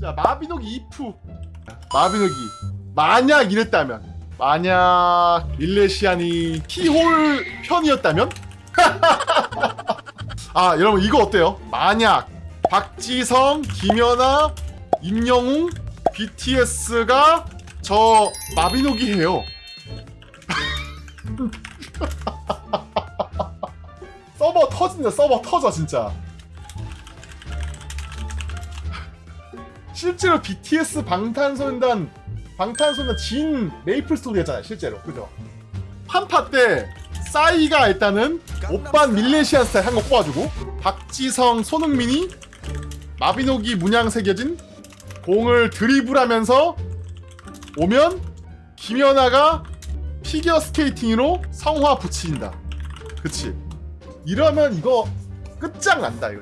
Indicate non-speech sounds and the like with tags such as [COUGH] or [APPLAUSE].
자 마비노기 이프. 마비노기. 만약 이랬다면 만약 밀레시안이 키홀 편이었다면? [LAUGHS] 아 여러분 이거 어때요? 만약 박지성, 김연아, 임영웅, BTS가 저 마비노기 해요. [LAUGHS] 서버 터진다 서버 터져 진짜 실제로 BTS 방탄소년단 방탄소년단 진 메이플 스토리였잖아요 실제로. 그죠? 한파 때 싸이가 일단은 오빤 밀레시안 스타일 한 거 뽑아주고 박지성 손흥민이 마비노기 문양 새겨진 공을 드리블하면서 오면 김연아가 피겨 스케이팅으로 성화 붙인다. 그치? 이러면 이거 끝장난다 이거